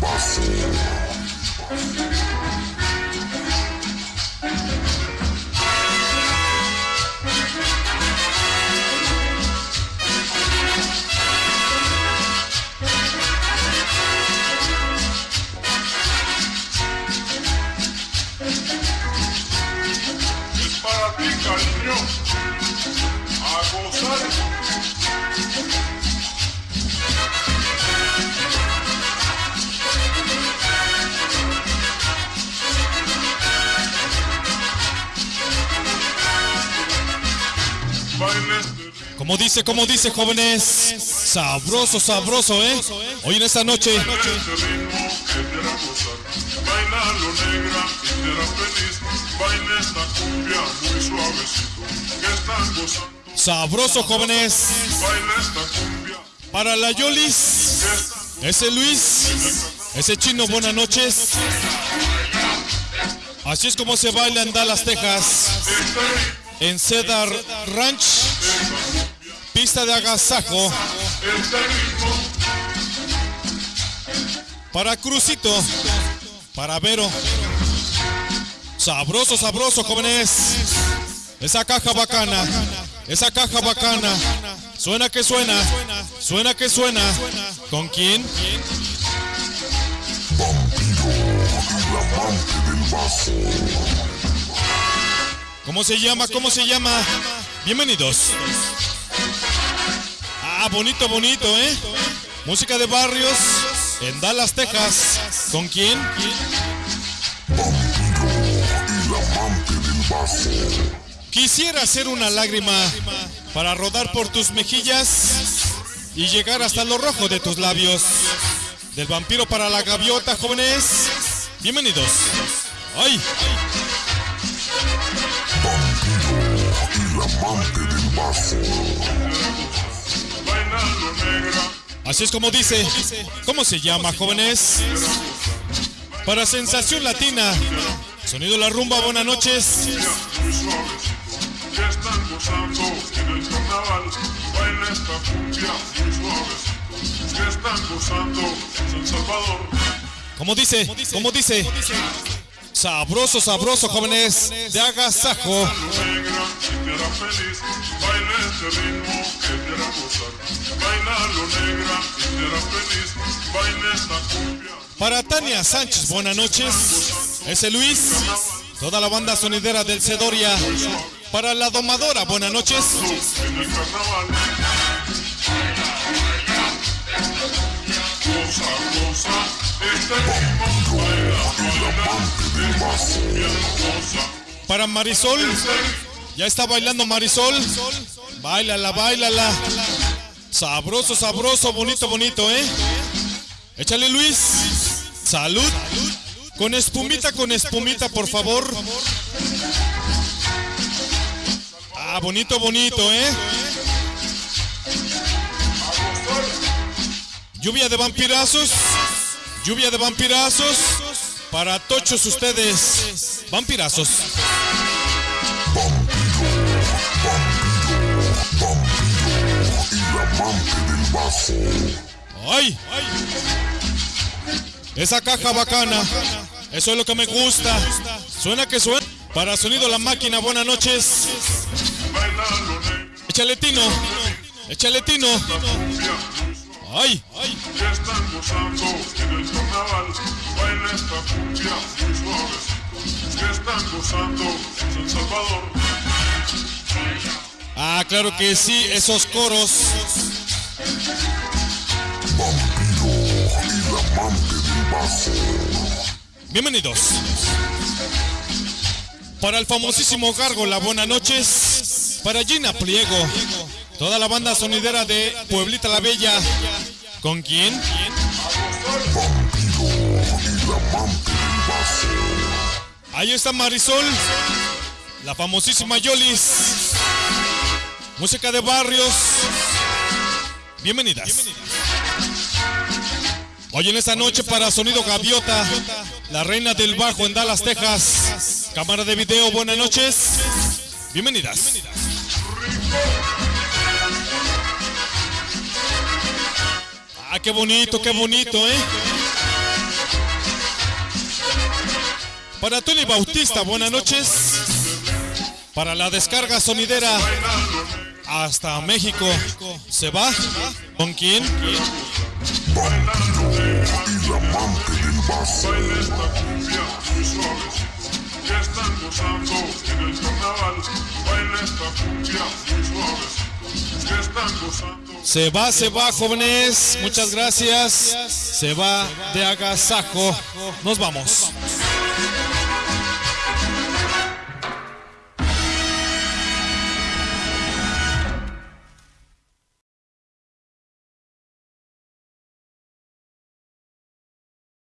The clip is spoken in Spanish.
bajo. Como dice, como dice, jóvenes. Sabroso, sabroso, ¿eh? Hoy en esta noche. Sabroso, jóvenes. Para la Yolis. Ese Luis. Ese chino, buenas noches. Así es como se baila en Dallas, Texas. En Cedar Ranch. Pista de agasajo. Para Crucito. Para Vero. Sabroso, sabroso, jóvenes. Esa caja bacana. Esa caja bacana. Suena que suena. Suena que suena. ¿Con quién? ¿Cómo se llama? ¿Cómo se llama? Bienvenidos. Ah, bonito, bonito, ¿eh? Música de barrios en Dallas, Texas. ¿Con quién? Quisiera hacer una lágrima para rodar por tus mejillas y llegar hasta lo rojo de tus labios. Del vampiro para la gaviota, jóvenes. Bienvenidos. ¡Ay! Vampiro, el amante del bajo. Así es como dice. ¿Cómo se llama, jóvenes? Para Sensación Latina. Sonido La Rumba, buenas noches. ¿Cómo dice? ¿Cómo dice? Sabroso, sabroso, jóvenes. De agasajo. Para Tania Sánchez, buenas noches. Ese Luis. Toda la banda sonidera del Cedoria. Para la domadora, buenas noches. Para Marisol. Ya está bailando Marisol. Bailala, bailala. Sabroso, sabroso, bonito, bonito, ¿eh? Échale Luis. Salud. Con espumita, con espumita, por favor. Ah, bonito, bonito, ¿eh? Lluvia de vampirazos. Lluvia de vampirazos. Para tochos ustedes. Vampirazos. ¡Ay! Esa caja bacana. Eso es lo que me gusta. Suena que suena. Para sonido la máquina, buenas noches. Échale tino. Échale tino. ¡Ay! Salvador. Ah, claro que sí, esos coros. Vampiro, el amante del. Bienvenidos. Para el famosísimo Gárgola, buenas noches. Para Gina Pliego. Toda la banda sonidera de Pueblita la Bella. ¿Con quién? Vampiro, el amante del bajo. Ahí está Marisol. La famosísima Yolis. Música de barrios. Bienvenidas. Hoy en esta noche para Sonido Gaviota, la reina del bajo en Dallas, Texas. Cámara de video, buenas noches. Bienvenidas. Ah, qué bonito, qué bonito, ¿eh? Para Tony Bautista, buenas noches. Para la descarga sonidera hasta México. ¿Se va? ¿Con quién? Se va, se va, jóvenes. Muchas gracias. Se va de agasajo. Nos vamos.